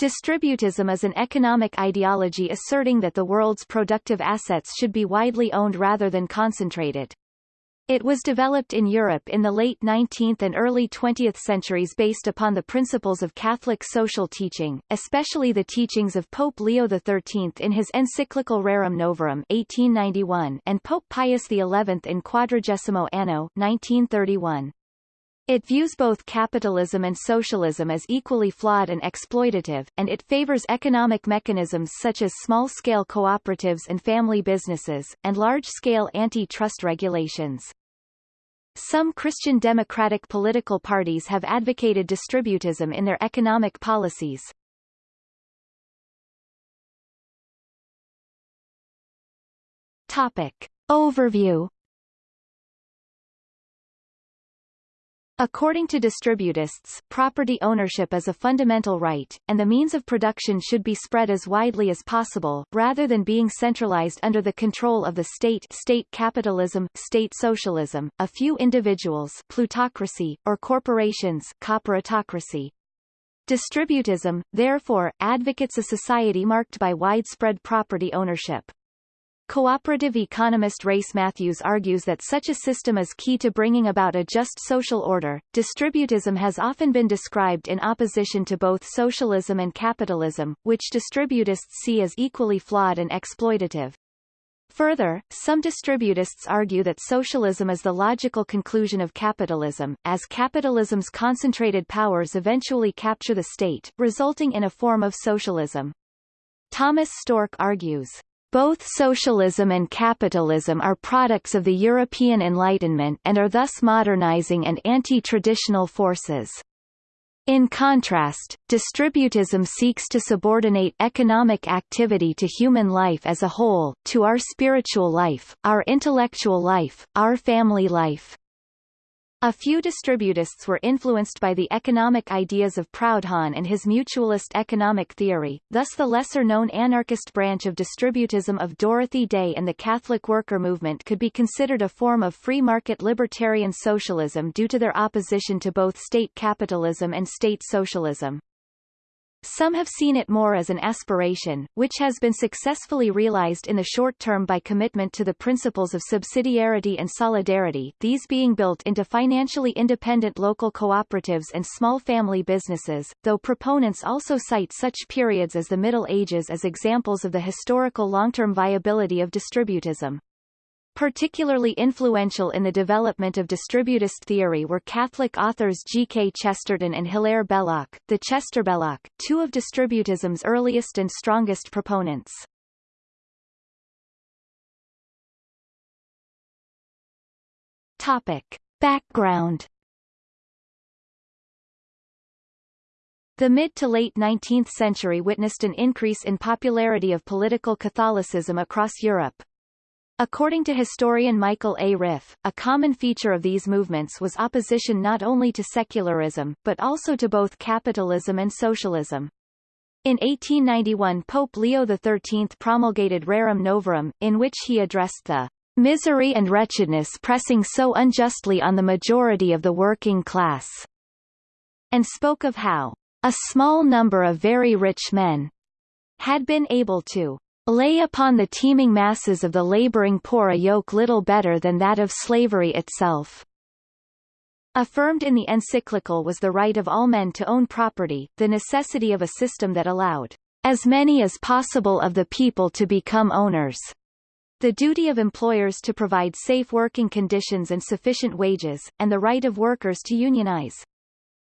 Distributism is an economic ideology asserting that the world's productive assets should be widely owned rather than concentrated. It was developed in Europe in the late 19th and early 20th centuries based upon the principles of Catholic social teaching, especially the teachings of Pope Leo XIII in his encyclical Rerum Novarum 1891 and Pope Pius XI in Quadragesimo Anno 1931. It views both capitalism and socialism as equally flawed and exploitative, and it favors economic mechanisms such as small-scale cooperatives and family businesses, and large-scale anti-trust regulations. Some Christian democratic political parties have advocated distributism in their economic policies. Topic. Overview According to distributists, property ownership is a fundamental right, and the means of production should be spread as widely as possible, rather than being centralized under the control of the state state capitalism, state socialism, a few individuals plutocracy, or corporations corporatocracy. Distributism, therefore, advocates a society marked by widespread property ownership. Cooperative economist Race Matthews argues that such a system is key to bringing about a just social order. Distributism has often been described in opposition to both socialism and capitalism, which distributists see as equally flawed and exploitative. Further, some distributists argue that socialism is the logical conclusion of capitalism, as capitalism's concentrated powers eventually capture the state, resulting in a form of socialism. Thomas Storck argues, both socialism and capitalism are products of the European Enlightenment and are thus modernizing and anti-traditional forces. In contrast, distributism seeks to subordinate economic activity to human life as a whole, to our spiritual life, our intellectual life, our family life. A few distributists were influenced by the economic ideas of Proudhon and his mutualist economic theory, thus the lesser-known anarchist branch of distributism of Dorothy Day and the Catholic worker movement could be considered a form of free market libertarian socialism due to their opposition to both state capitalism and state socialism. Some have seen it more as an aspiration, which has been successfully realized in the short term by commitment to the principles of subsidiarity and solidarity these being built into financially independent local cooperatives and small family businesses, though proponents also cite such periods as the Middle Ages as examples of the historical long-term viability of distributism. Particularly influential in the development of distributist theory were Catholic authors G. K. Chesterton and Hilaire Belloc, the Chesterbelloc, two of distributism's earliest and strongest proponents. Topic. Background The mid to late 19th century witnessed an increase in popularity of political Catholicism across Europe, According to historian Michael A. Riff, a common feature of these movements was opposition not only to secularism, but also to both capitalism and socialism. In 1891 Pope Leo XIII promulgated Rerum Novarum, in which he addressed the misery and wretchedness pressing so unjustly on the majority of the working class, and spoke of how a small number of very rich men had been able to lay upon the teeming masses of the laboring poor a yoke little better than that of slavery itself. Affirmed in the encyclical was the right of all men to own property, the necessity of a system that allowed as many as possible of the people to become owners, the duty of employers to provide safe working conditions and sufficient wages, and the right of workers to unionize.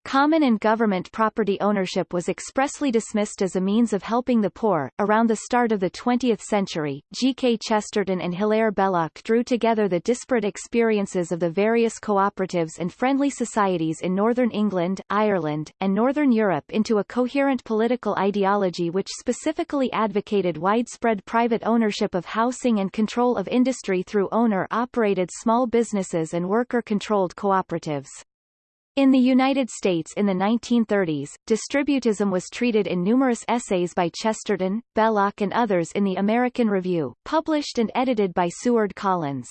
Common and government property ownership was expressly dismissed as a means of helping the poor. Around the start of the 20th century, G. K. Chesterton and Hilaire Belloc drew together the disparate experiences of the various cooperatives and friendly societies in northern England, Ireland, and northern Europe into a coherent political ideology which specifically advocated widespread private ownership of housing and control of industry through owner-operated small businesses and worker-controlled cooperatives. In the United States in the 1930s, distributism was treated in numerous essays by Chesterton, Belloc and others in the American Review, published and edited by Seward Collins.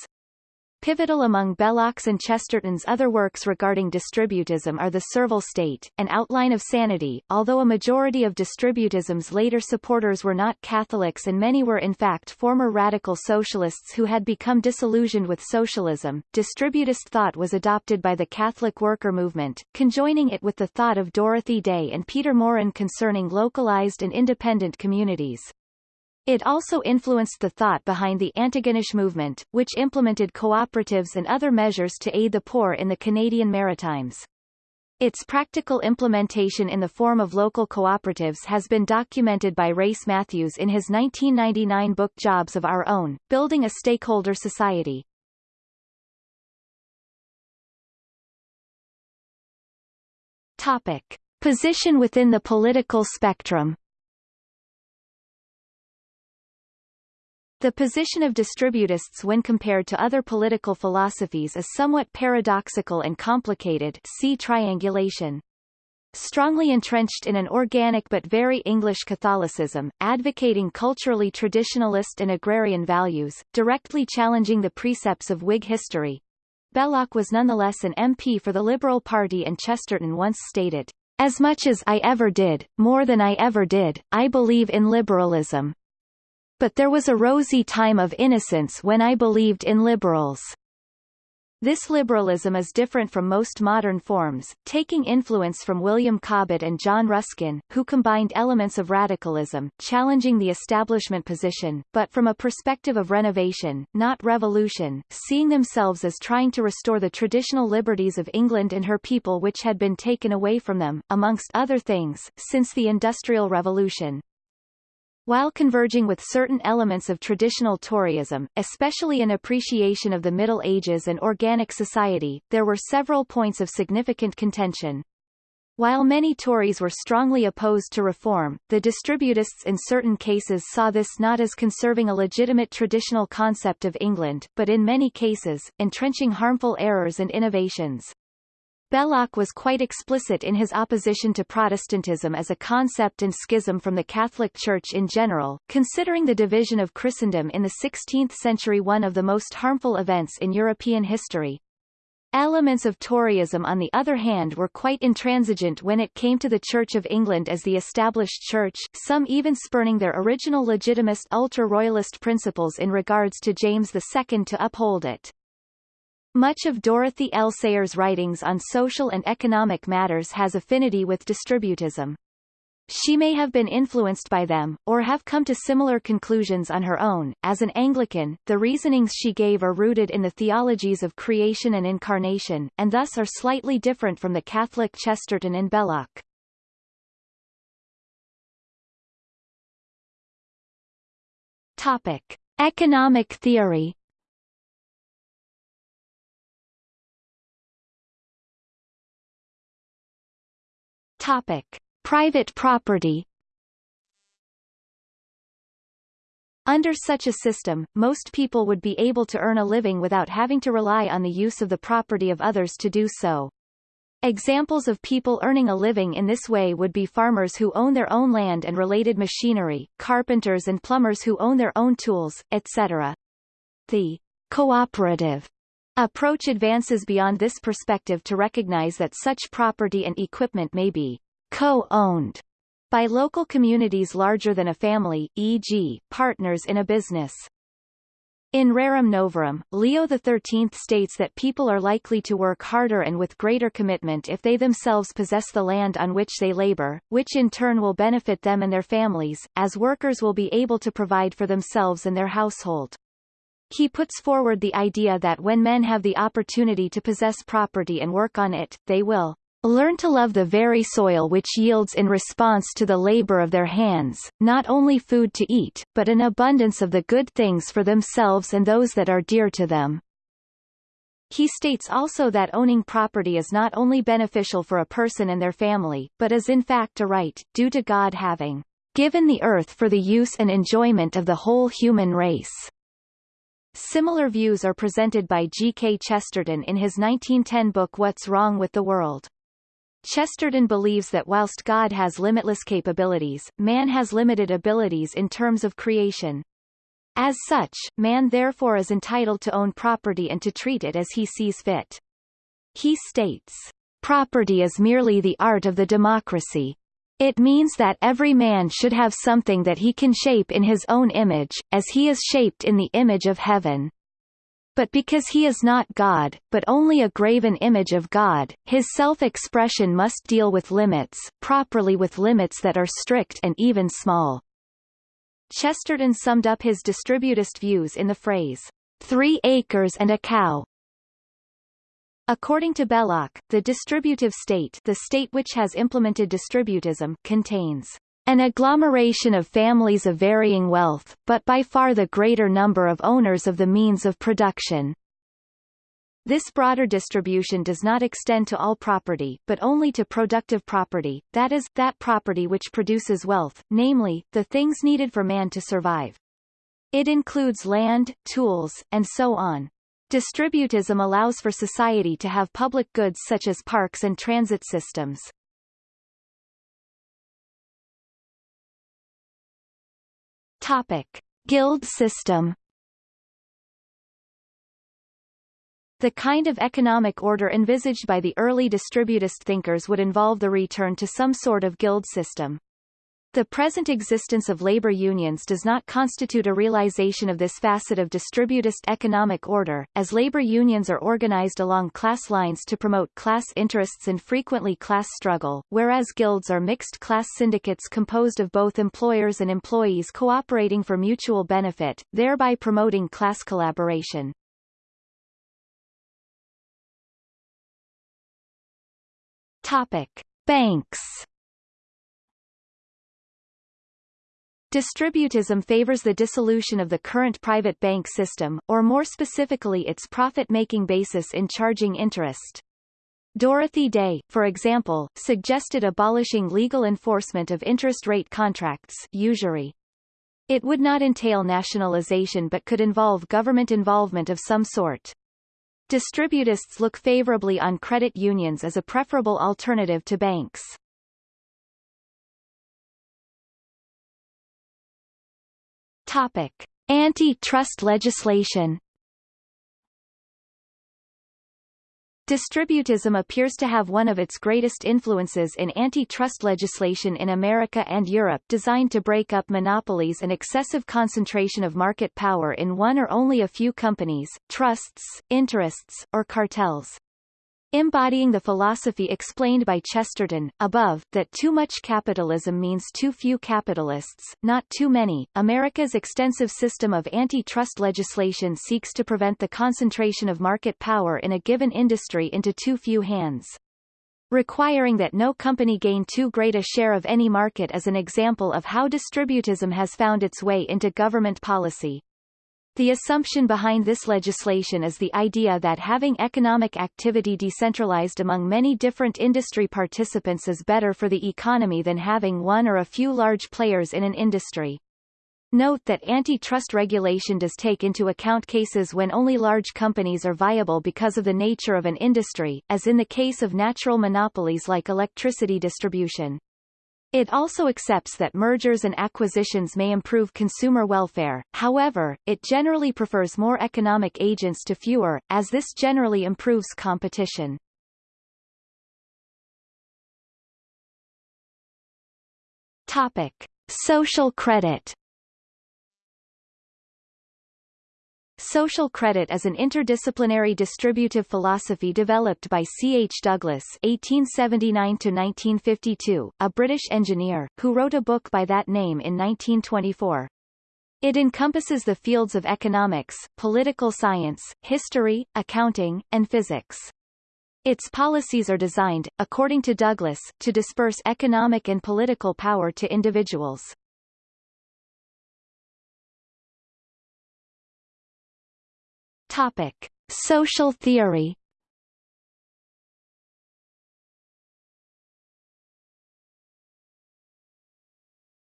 Pivotal among Belloc's and Chesterton's other works regarding distributism are The Servile State, An Outline of Sanity, although a majority of distributism's later supporters were not Catholics and many were in fact former radical socialists who had become disillusioned with socialism. Distributist thought was adopted by the Catholic worker movement, conjoining it with the thought of Dorothy Day and Peter Maurin concerning localized and independent communities. It also influenced the thought behind the Antigonish movement, which implemented cooperatives and other measures to aid the poor in the Canadian Maritimes. Its practical implementation in the form of local cooperatives has been documented by Race Matthews in his 1999 book Jobs of Our Own, Building a Stakeholder Society. Topic. Position within the political spectrum The position of distributists when compared to other political philosophies is somewhat paradoxical and complicated see triangulation. Strongly entrenched in an organic but very English Catholicism, advocating culturally traditionalist and agrarian values, directly challenging the precepts of Whig history. Belloc was nonetheless an MP for the Liberal Party and Chesterton once stated, As much as I ever did, more than I ever did, I believe in liberalism. But there was a rosy time of innocence when I believed in liberals. This liberalism is different from most modern forms, taking influence from William Cobbett and John Ruskin, who combined elements of radicalism, challenging the establishment position, but from a perspective of renovation, not revolution, seeing themselves as trying to restore the traditional liberties of England and her people which had been taken away from them, amongst other things, since the Industrial Revolution. While converging with certain elements of traditional Toryism, especially an appreciation of the Middle Ages and organic society, there were several points of significant contention. While many Tories were strongly opposed to reform, the distributists in certain cases saw this not as conserving a legitimate traditional concept of England, but in many cases, entrenching harmful errors and innovations. Belloc was quite explicit in his opposition to Protestantism as a concept and schism from the Catholic Church in general, considering the division of Christendom in the 16th century one of the most harmful events in European history. Elements of Toryism on the other hand were quite intransigent when it came to the Church of England as the established church, some even spurning their original legitimist ultra-royalist principles in regards to James II to uphold it. Much of Dorothy L. Sayers' writings on social and economic matters has affinity with distributism. She may have been influenced by them, or have come to similar conclusions on her own. As an Anglican, the reasonings she gave are rooted in the theologies of creation and incarnation, and thus are slightly different from the Catholic Chesterton and Belloc. Topic. Economic theory Topic. Private property Under such a system, most people would be able to earn a living without having to rely on the use of the property of others to do so. Examples of people earning a living in this way would be farmers who own their own land and related machinery, carpenters and plumbers who own their own tools, etc. The cooperative Approach advances beyond this perspective to recognize that such property and equipment may be co-owned by local communities larger than a family, e.g., partners in a business. In Rerum Novarum, Leo XIII states that people are likely to work harder and with greater commitment if they themselves possess the land on which they labor, which in turn will benefit them and their families, as workers will be able to provide for themselves and their household. He puts forward the idea that when men have the opportunity to possess property and work on it, they will learn to love the very soil which yields in response to the labor of their hands, not only food to eat, but an abundance of the good things for themselves and those that are dear to them. He states also that owning property is not only beneficial for a person and their family, but is in fact a right, due to God having given the earth for the use and enjoyment of the whole human race. Similar views are presented by G. K. Chesterton in his 1910 book What's Wrong with the World. Chesterton believes that whilst God has limitless capabilities, man has limited abilities in terms of creation. As such, man therefore is entitled to own property and to treat it as he sees fit. He states, Property is merely the art of the democracy. It means that every man should have something that he can shape in his own image, as he is shaped in the image of heaven. But because he is not God, but only a graven image of God, his self-expression must deal with limits, properly with limits that are strict and even small. Chesterton summed up his distributist views in the phrase, three acres and a cow, According to Belloc, the distributive state the state which has implemented distributism contains an agglomeration of families of varying wealth, but by far the greater number of owners of the means of production. This broader distribution does not extend to all property, but only to productive property, that is, that property which produces wealth, namely, the things needed for man to survive. It includes land, tools, and so on. Distributism allows for society to have public goods such as parks and transit systems. Topic. Guild system The kind of economic order envisaged by the early distributist thinkers would involve the return to some sort of guild system. The present existence of labor unions does not constitute a realization of this facet of distributist economic order, as labor unions are organized along class lines to promote class interests and frequently class struggle, whereas guilds are mixed-class syndicates composed of both employers and employees cooperating for mutual benefit, thereby promoting class collaboration. Topic. Banks Distributism favors the dissolution of the current private bank system, or more specifically its profit-making basis in charging interest. Dorothy Day, for example, suggested abolishing legal enforcement of interest rate contracts usury. It would not entail nationalization but could involve government involvement of some sort. Distributists look favorably on credit unions as a preferable alternative to banks. Topic: Antitrust legislation. Distributism appears to have one of its greatest influences in antitrust legislation in America and Europe designed to break up monopolies and excessive concentration of market power in one or only a few companies, trusts, interests, or cartels embodying the philosophy explained by Chesterton, above, that too much capitalism means too few capitalists, not too many. America's extensive system of antitrust legislation seeks to prevent the concentration of market power in a given industry into too few hands. Requiring that no company gain too great a share of any market is an example of how distributism has found its way into government policy. The assumption behind this legislation is the idea that having economic activity decentralized among many different industry participants is better for the economy than having one or a few large players in an industry. Note that antitrust regulation does take into account cases when only large companies are viable because of the nature of an industry, as in the case of natural monopolies like electricity distribution. It also accepts that mergers and acquisitions may improve consumer welfare, however, it generally prefers more economic agents to fewer, as this generally improves competition. Topic. Social credit Social credit is an interdisciplinary distributive philosophy developed by C. H. Douglas (1879–1952), a British engineer, who wrote a book by that name in 1924. It encompasses the fields of economics, political science, history, accounting, and physics. Its policies are designed, according to Douglas, to disperse economic and political power to individuals. Topic: Social theory.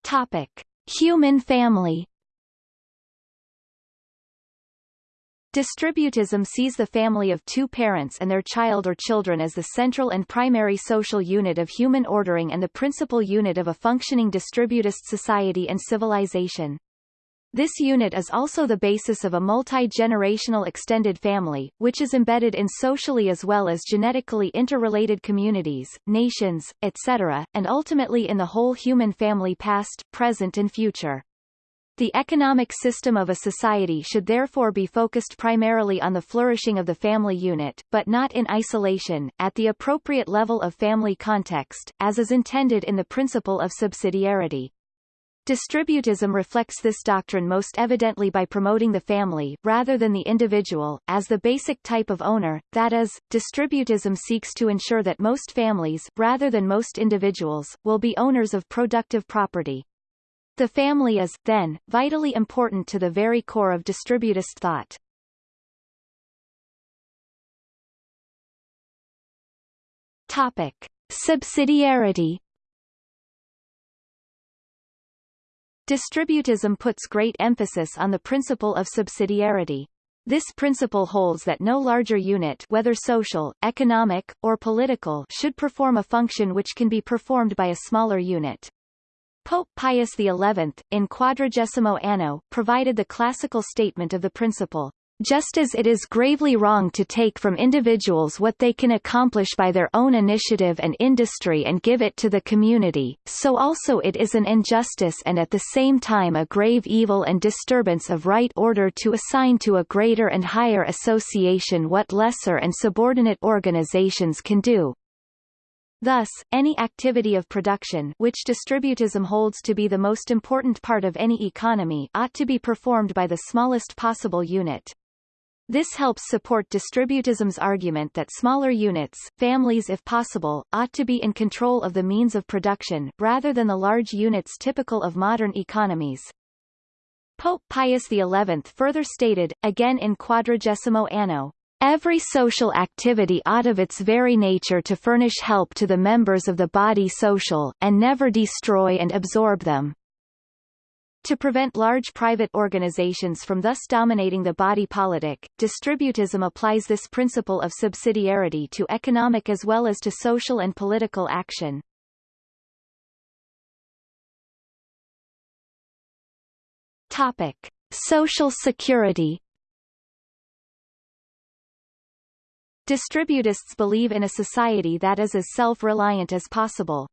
Topic: Human family. Distributism sees the family of two parents and their child or children as the central and primary social unit of human ordering and the principal unit of a functioning distributist society and civilization. This unit is also the basis of a multi-generational extended family, which is embedded in socially as well as genetically interrelated communities, nations, etc., and ultimately in the whole human family past, present and future. The economic system of a society should therefore be focused primarily on the flourishing of the family unit, but not in isolation, at the appropriate level of family context, as is intended in the principle of subsidiarity. Distributism reflects this doctrine most evidently by promoting the family, rather than the individual, as the basic type of owner, that is, distributism seeks to ensure that most families, rather than most individuals, will be owners of productive property. The family is, then, vitally important to the very core of distributist thought. Topic. Subsidiarity Distributism puts great emphasis on the principle of subsidiarity. This principle holds that no larger unit whether social, economic, or political should perform a function which can be performed by a smaller unit. Pope Pius XI, in Quadragesimo Anno, provided the classical statement of the principle, just as it is gravely wrong to take from individuals what they can accomplish by their own initiative and industry and give it to the community, so also it is an injustice and at the same time a grave evil and disturbance of right order to assign to a greater and higher association what lesser and subordinate organizations can do. Thus, any activity of production which distributism holds to be the most important part of any economy ought to be performed by the smallest possible unit. This helps support distributism's argument that smaller units, families if possible, ought to be in control of the means of production, rather than the large units typical of modern economies. Pope Pius XI further stated, again in Quadragesimo Anno, Every social activity ought of its very nature to furnish help to the members of the body social, and never destroy and absorb them. To prevent large private organizations from thus dominating the body politic, distributism applies this principle of subsidiarity to economic as well as to social and political action. Topic. Social security Distributists believe in a society that is as self-reliant as possible.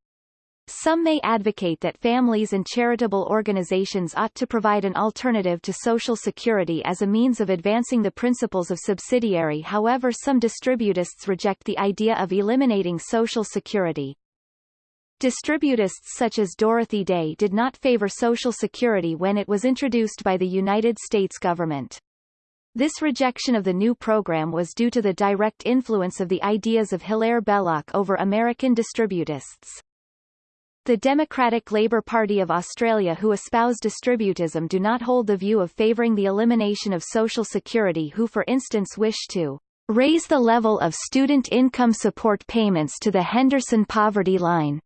Some may advocate that families and charitable organizations ought to provide an alternative to Social Security as a means of advancing the principles of subsidiary however some distributists reject the idea of eliminating Social Security. Distributists such as Dorothy Day did not favor Social Security when it was introduced by the United States government. This rejection of the new program was due to the direct influence of the ideas of Hilaire Belloc over American distributists. The Democratic Labour Party of Australia who espouse distributism do not hold the view of favouring the elimination of Social Security who for instance wish to raise the level of student income support payments to the Henderson poverty line.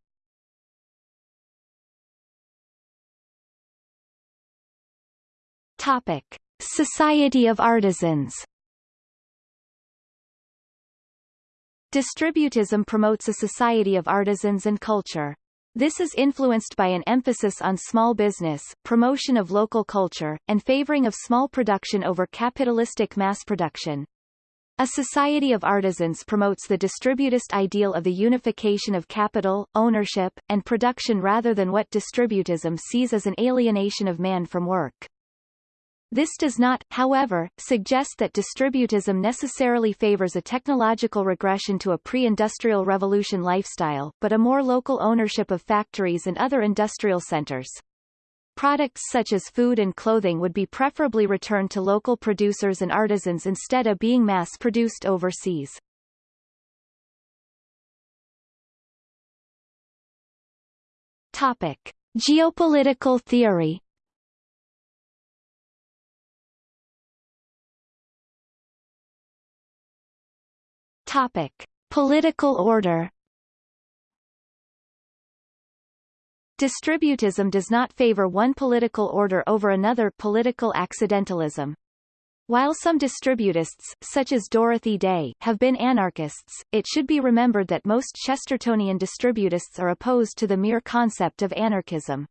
Topic. Society of Artisans Distributism promotes a society of artisans and culture. This is influenced by an emphasis on small business, promotion of local culture, and favoring of small production over capitalistic mass production. A society of artisans promotes the distributist ideal of the unification of capital, ownership, and production rather than what distributism sees as an alienation of man from work. This does not, however, suggest that distributism necessarily favors a technological regression to a pre-industrial revolution lifestyle, but a more local ownership of factories and other industrial centers. Products such as food and clothing would be preferably returned to local producers and artisans instead of being mass-produced overseas. Topic. Geopolitical theory Topic: Political order. Distributism does not favor one political order over another political accidentalism. While some distributists, such as Dorothy Day, have been anarchists, it should be remembered that most Chestertonian distributists are opposed to the mere concept of anarchism.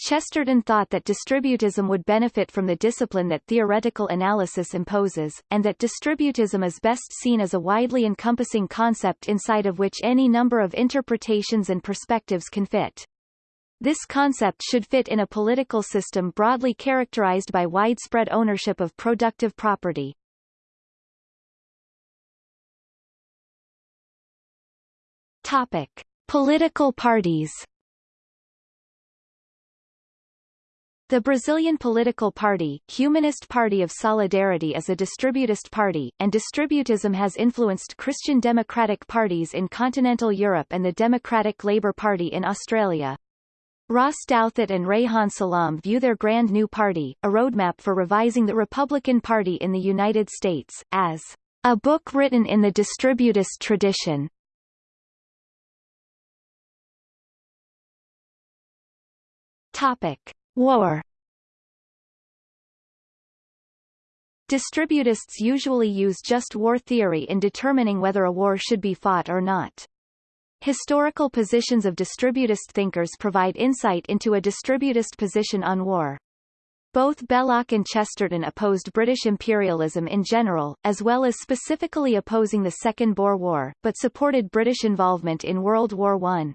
Chesterton thought that distributism would benefit from the discipline that theoretical analysis imposes, and that distributism is best seen as a widely encompassing concept inside of which any number of interpretations and perspectives can fit. This concept should fit in a political system broadly characterized by widespread ownership of productive property. Topic. Political parties The Brazilian political party, Humanist Party of Solidarity is a distributist party, and distributism has influenced Christian democratic parties in continental Europe and the Democratic Labour Party in Australia. Ross Douthat and Reihan Salam view their Grand New Party, a roadmap for revising the Republican Party in the United States, as a book written in the distributist tradition. Topic. War Distributists usually use just war theory in determining whether a war should be fought or not. Historical positions of distributist thinkers provide insight into a distributist position on war. Both Belloc and Chesterton opposed British imperialism in general, as well as specifically opposing the Second Boer War, but supported British involvement in World War I.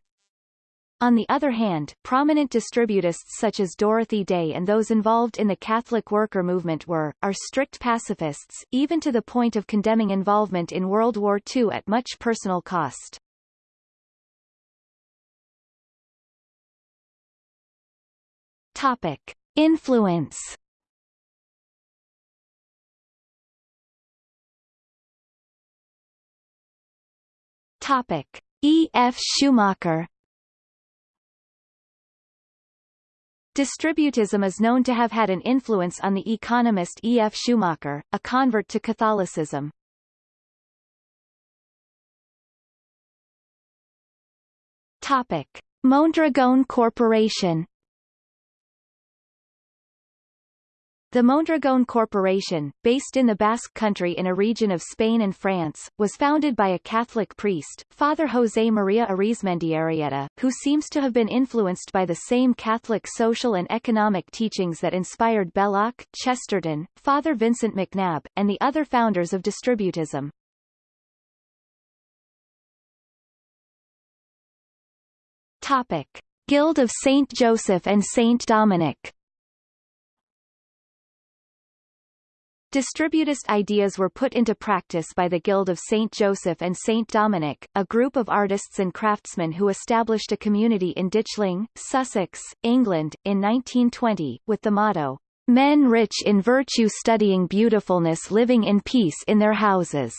On the other hand, prominent distributists such as Dorothy Day and those involved in the Catholic worker movement were, are strict pacifists, even to the point of condemning involvement in World War II at much personal cost. Topic. Influence Topic. E. F. Schumacher Distributism is known to have had an influence on the economist E. F. Schumacher, a convert to Catholicism. Topic. Mondragon Corporation The Mondragon Corporation, based in the Basque Country in a region of Spain and France, was founded by a Catholic priest, Father José María Arizmendiarrieta, who seems to have been influenced by the same Catholic social and economic teachings that inspired Belloc, Chesterton, Father Vincent McNabb, and the other founders of distributism. Topic. Guild of Saint Joseph and Saint Dominic Distributist ideas were put into practice by the Guild of St. Joseph and St. Dominic, a group of artists and craftsmen who established a community in Ditchling, Sussex, England, in 1920, with the motto, Men rich in virtue studying beautifulness living in peace in their houses.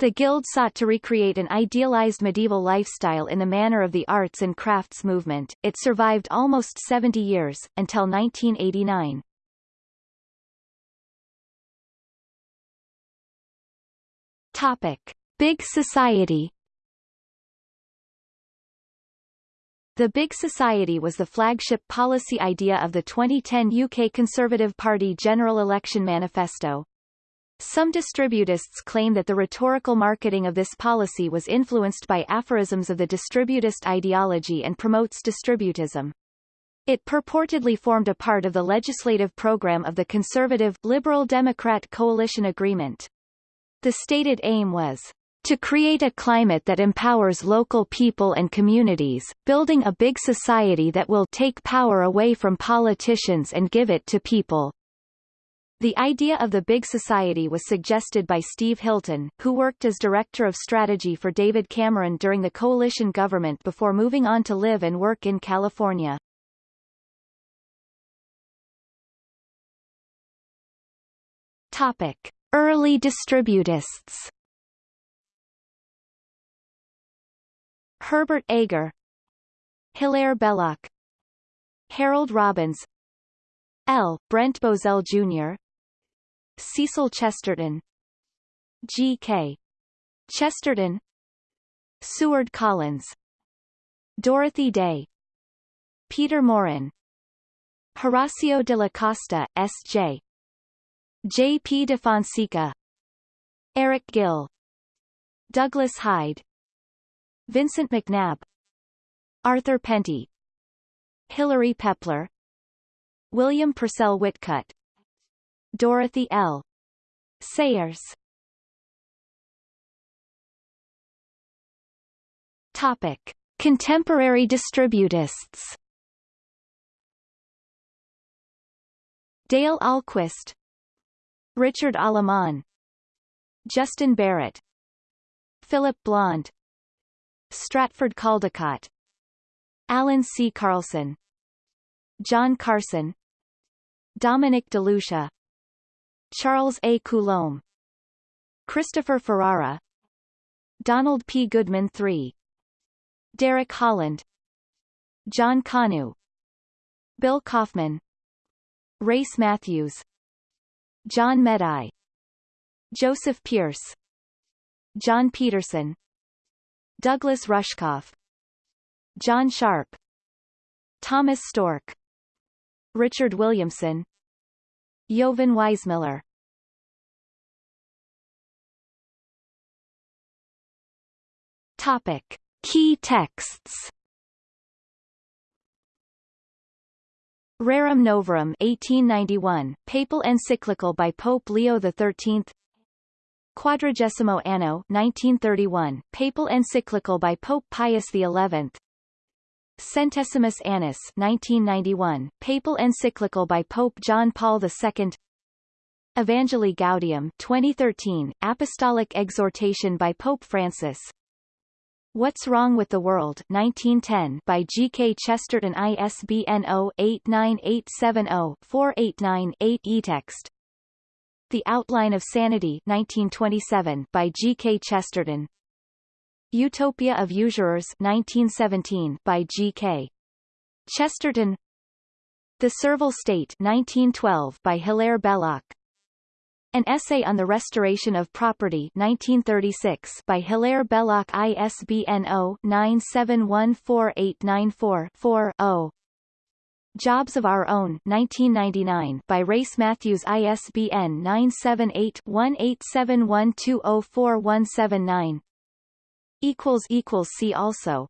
The guild sought to recreate an idealized medieval lifestyle in the manner of the arts and crafts movement. It survived almost 70 years, until 1989. Topic. Big Society The Big Society was the flagship policy idea of the 2010 UK Conservative Party General Election Manifesto. Some distributists claim that the rhetorical marketing of this policy was influenced by aphorisms of the distributist ideology and promotes distributism. It purportedly formed a part of the legislative program of the Conservative Liberal Democrat Coalition Agreement. The stated aim was to create a climate that empowers local people and communities, building a big society that will take power away from politicians and give it to people. The idea of the big society was suggested by Steve Hilton, who worked as director of strategy for David Cameron during the coalition government before moving on to live and work in California. Topic. Early distributists Herbert Agar Hilaire Belloc Harold Robbins L. Brent Bozell Jr. Cecil Chesterton G. K. Chesterton Seward Collins Dorothy Day Peter Maurin Horacio de la Costa, S.J. J. P. de Fonseca Eric Gill Douglas Hyde Vincent McNabb Arthur Penty Hilary Pepler William Purcell Whitcutt Dorothy L. Sayers Topic. Contemporary distributists Dale Ahlquist Richard Aleman Justin Barrett Philip Blond Stratford Caldecott Allan C. Carlson John Carson Dominic DeLucia Charles A. Coulombe Christopher Ferrara Donald P. Goodman III Derek Holland John Kanu Bill Kauffman Race Matthews John Médaille. Joseph Pearce John Peterson. Douglas Rushkoff. John Sharp. Thomas Storck. Richard Williamson. Jovan Weismiller. Topic. Key texts Rerum Novarum 1891, papal encyclical by Pope Leo XIII Quadragesimo Anno 1931, papal encyclical by Pope Pius XI Centesimus Annus 1991, papal encyclical by Pope John Paul II Evangelii Gaudium 2013, apostolic exhortation by Pope Francis What's Wrong with the World 1910 by G. K. Chesterton ISBN 0-89870-489-8 eText The Outline of Sanity 1927 by G. K. Chesterton Utopia of Usurers 1917 by G. K. Chesterton The Servile State 1912 by Hilaire Belloc an Essay on the Restoration of Property 1936 by Hilaire Belloc ISBN 0-9714894-4-0 Jobs of Our Own 1999 by Race Matthews ISBN 978-1871204179 See also